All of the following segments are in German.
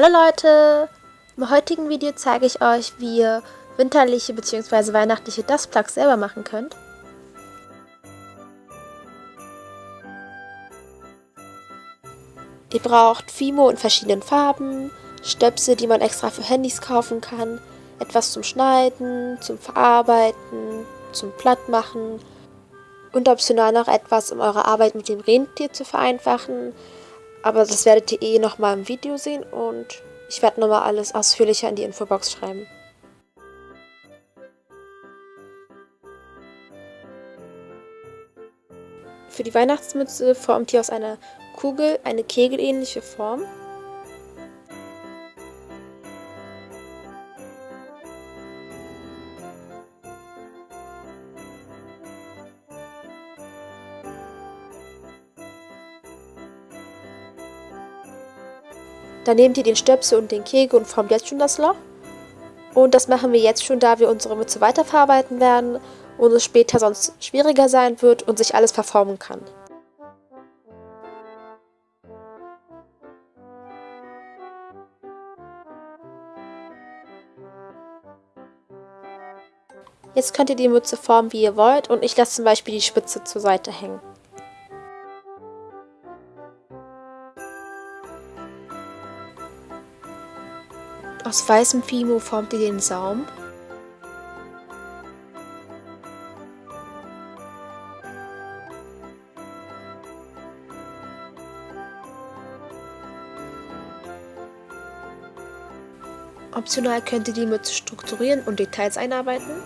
Hallo Leute! Im heutigen Video zeige ich euch, wie ihr winterliche bzw. weihnachtliche Dustplugs selber machen könnt. Ihr braucht Fimo in verschiedenen Farben, Stöpsel, die man extra für Handys kaufen kann, etwas zum Schneiden, zum Verarbeiten, zum Plattmachen und optional noch etwas, um eure Arbeit mit dem Rentier zu vereinfachen, aber das werdet ihr eh nochmal im Video sehen und ich werde nochmal alles ausführlicher in die Infobox schreiben. Für die Weihnachtsmütze formt ihr aus einer Kugel eine kegelähnliche Form Dann nehmt ihr den Stöpsel und den Kegel und formt jetzt schon das Loch. Und das machen wir jetzt schon, da wir unsere Mütze weiterverarbeiten werden und es später sonst schwieriger sein wird und sich alles verformen kann. Jetzt könnt ihr die Mütze formen, wie ihr wollt und ich lasse zum Beispiel die Spitze zur Seite hängen. Aus weißem Fimo formt ihr den Saum. Optional könnt ihr die Mütze strukturieren und Details einarbeiten.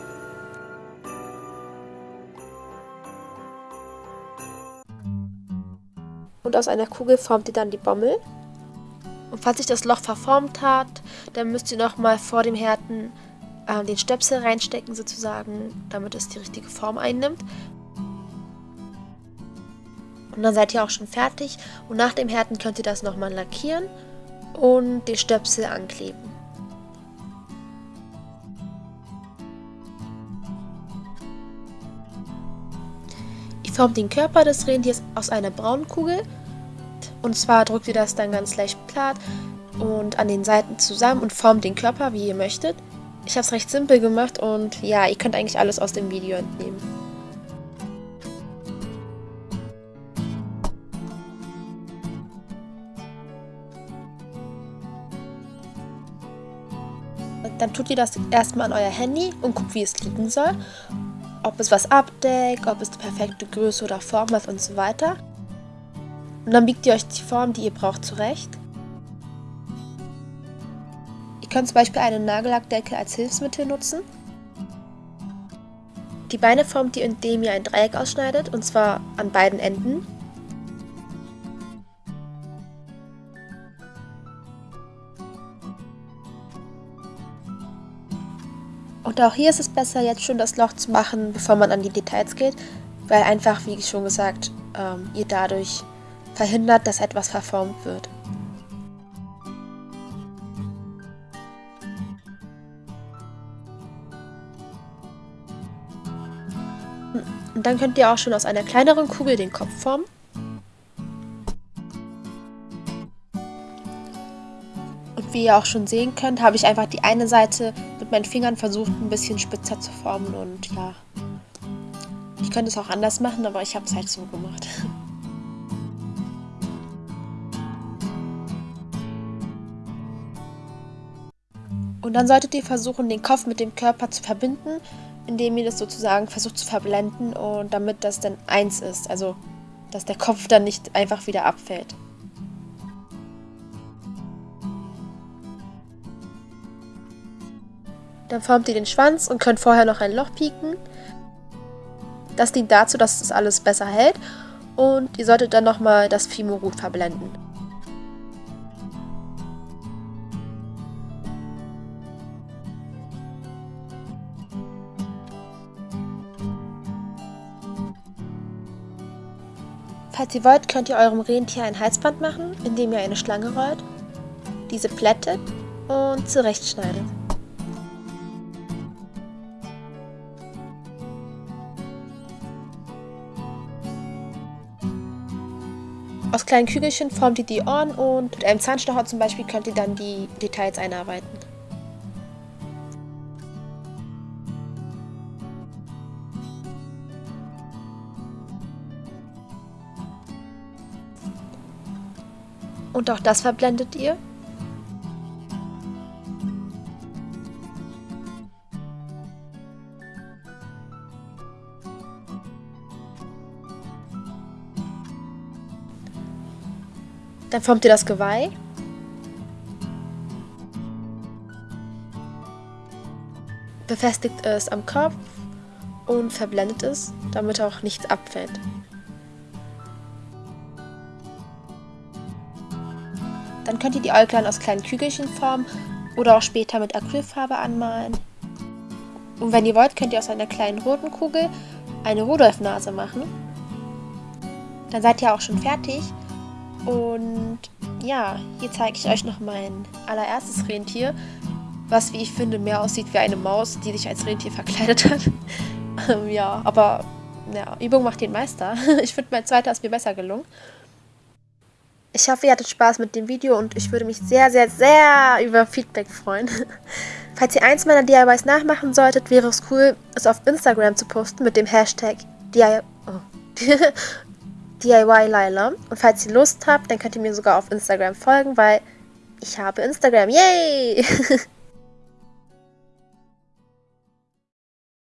Und aus einer Kugel formt ihr dann die Bommel. Und falls sich das Loch verformt hat, dann müsst ihr nochmal vor dem Härten äh, den Stöpsel reinstecken sozusagen, damit es die richtige Form einnimmt. Und dann seid ihr auch schon fertig. Und nach dem Härten könnt ihr das nochmal lackieren und den Stöpsel ankleben. Ihr formt den Körper des Rentiers aus einer braunen Kugel und zwar drückt ihr das dann ganz leicht platt und an den Seiten zusammen und formt den Körper, wie ihr möchtet. Ich habe es recht simpel gemacht und ja, ihr könnt eigentlich alles aus dem Video entnehmen. Dann tut ihr das erstmal an euer Handy und guckt, wie es liegen soll. Ob es was abdeckt, ob es die perfekte Größe oder Form hat und so weiter. Und dann biegt ihr euch die Form, die ihr braucht, zurecht. Ihr könnt zum Beispiel eine Nagellackdecke als Hilfsmittel nutzen. Die Beine formt ihr, indem ihr ein Dreieck ausschneidet, und zwar an beiden Enden. Und auch hier ist es besser, jetzt schon das Loch zu machen, bevor man an die Details geht, weil einfach, wie schon gesagt, ähm, ihr dadurch verhindert, dass etwas verformt wird. Und dann könnt ihr auch schon aus einer kleineren Kugel den Kopf formen. Und wie ihr auch schon sehen könnt, habe ich einfach die eine Seite mit meinen Fingern versucht, ein bisschen spitzer zu formen. Und ja, ich könnte es auch anders machen, aber ich habe es halt so gemacht. Und dann solltet ihr versuchen, den Kopf mit dem Körper zu verbinden, indem ihr das sozusagen versucht zu verblenden und damit das dann eins ist. Also, dass der Kopf dann nicht einfach wieder abfällt. Dann formt ihr den Schwanz und könnt vorher noch ein Loch pieken. Das dient dazu, dass das alles besser hält. Und ihr solltet dann nochmal das Fimo gut verblenden. Falls ihr wollt, könnt ihr eurem Rentier ein Halsband machen, indem ihr eine Schlange rollt, diese plättet und zurechtschneidet. Aus kleinen Kügelchen formt ihr die Ohren und mit einem Zahnstocher zum Beispiel könnt ihr dann die Details einarbeiten. Und auch das verblendet ihr. Dann formt ihr das Geweih. Befestigt es am Kopf und verblendet es, damit auch nichts abfällt. Könnt ihr die Äuglein aus kleinen Kügelchen formen oder auch später mit Acrylfarbe anmalen. Und wenn ihr wollt, könnt ihr aus einer kleinen roten Kugel eine Rudolf-Nase machen. Dann seid ihr auch schon fertig. Und ja, hier zeige ich euch noch mein allererstes Rentier, was, wie ich finde, mehr aussieht wie eine Maus, die sich als Rentier verkleidet hat. ähm, ja, aber ja, Übung macht den Meister. ich finde, mein zweiter ist mir besser gelungen. Ich hoffe, ihr hattet Spaß mit dem Video und ich würde mich sehr, sehr, sehr über Feedback freuen. Falls ihr eins meiner DIYs nachmachen solltet, wäre es cool, es auf Instagram zu posten mit dem Hashtag DIY. Oh. DIY Lila. Und falls ihr Lust habt, dann könnt ihr mir sogar auf Instagram folgen, weil ich habe Instagram. Yay!